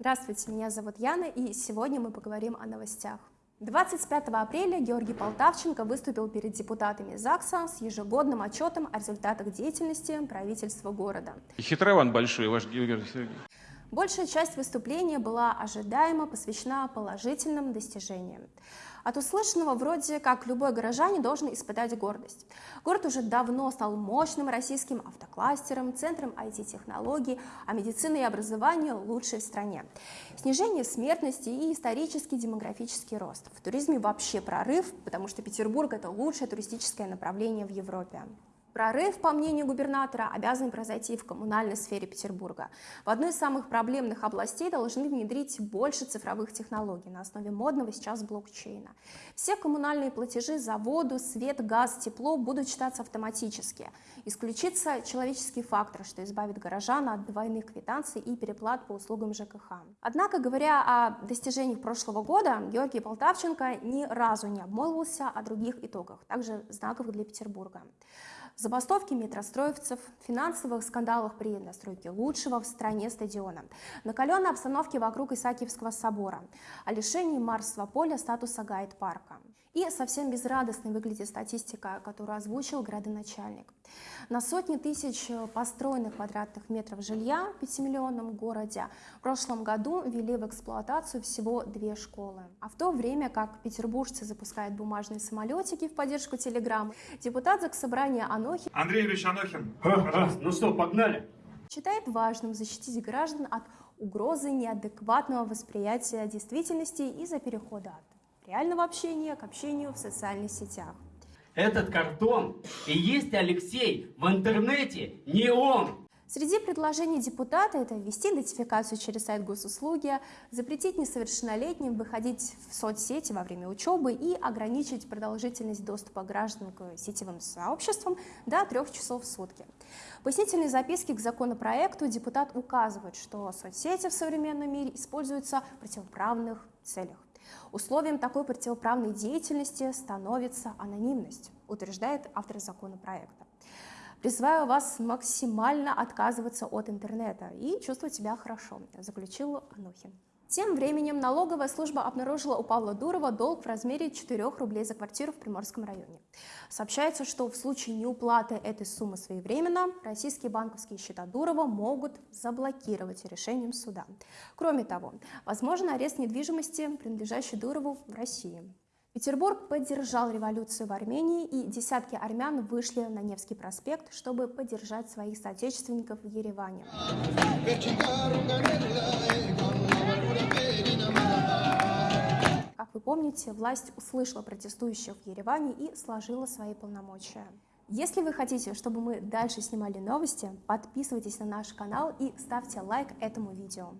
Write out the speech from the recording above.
Здравствуйте, меня зовут Яна, и сегодня мы поговорим о новостях. 25 апреля Георгий Полтавченко выступил перед депутатами ЗАГСа с ежегодным отчетом о результатах деятельности правительства города. Хитрован большой, ваш Георгий Сергеевич. Большая часть выступления была ожидаемо посвящена положительным достижениям. От услышанного вроде как любой горожанин должен испытать гордость. Город уже давно стал мощным российским автокластером, центром IT-технологий, а медицина и образование лучшие в стране. Снижение смертности и исторический демографический рост. В туризме вообще прорыв, потому что Петербург – это лучшее туристическое направление в Европе. Прорыв, по мнению губернатора, обязан произойти в коммунальной сфере Петербурга. В одной из самых проблемных областей должны внедрить больше цифровых технологий на основе модного сейчас блокчейна. Все коммунальные платежи за воду, свет, газ, тепло будут считаться автоматически. Исключится человеческий фактор, что избавит горожан от двойных квитанций и переплат по услугам ЖКХ. Однако, говоря о достижениях прошлого года, Георгий Полтавченко ни разу не обмолвился о других итогах, также знаковых для Петербурга забастовки метростроевцев, финансовых скандалах при настройке лучшего в стране стадиона, накаленной обстановке вокруг Исаакиевского собора, о лишении Марсового поля статуса гайд-парка. И совсем безрадостной выглядит статистика, которую озвучил градоначальник. На сотни тысяч построенных квадратных метров жилья в 5-миллионном городе в прошлом году ввели в эксплуатацию всего две школы. А в то время как петербуржцы запускают бумажные самолетики в поддержку Телеграм, депутат Заксобрания Анохин Андрей Юрьевич Анохин. Ну что, погнали? считает важным защитить граждан от угрозы неадекватного восприятия действительности из-за перехода от реального общения к общению в социальных сетях. Этот картон и есть Алексей в интернете, не он. Среди предложений депутата это ввести идентификацию через сайт госуслуги, запретить несовершеннолетним выходить в соцсети во время учебы и ограничить продолжительность доступа граждан к сетевым сообществам до трех часов в сутки. В пояснительной записке к законопроекту депутат указывает, что соцсети в современном мире используются в противоправных целях. Условием такой противоправной деятельности становится анонимность, утверждает автор законопроекта. Призываю вас максимально отказываться от интернета и чувствовать себя хорошо, заключил Анухин. Тем временем налоговая служба обнаружила у Павла Дурова долг в размере 4 рублей за квартиру в Приморском районе. Сообщается, что в случае неуплаты этой суммы своевременно российские банковские счета Дурова могут заблокировать решением суда. Кроме того, возможен арест недвижимости, принадлежащей Дурову в России. Петербург поддержал революцию в Армении, и десятки армян вышли на Невский проспект, чтобы поддержать своих соотечественников в Ереване. Как вы помните, власть услышала протестующих в Ереване и сложила свои полномочия. Если вы хотите, чтобы мы дальше снимали новости, подписывайтесь на наш канал и ставьте лайк этому видео.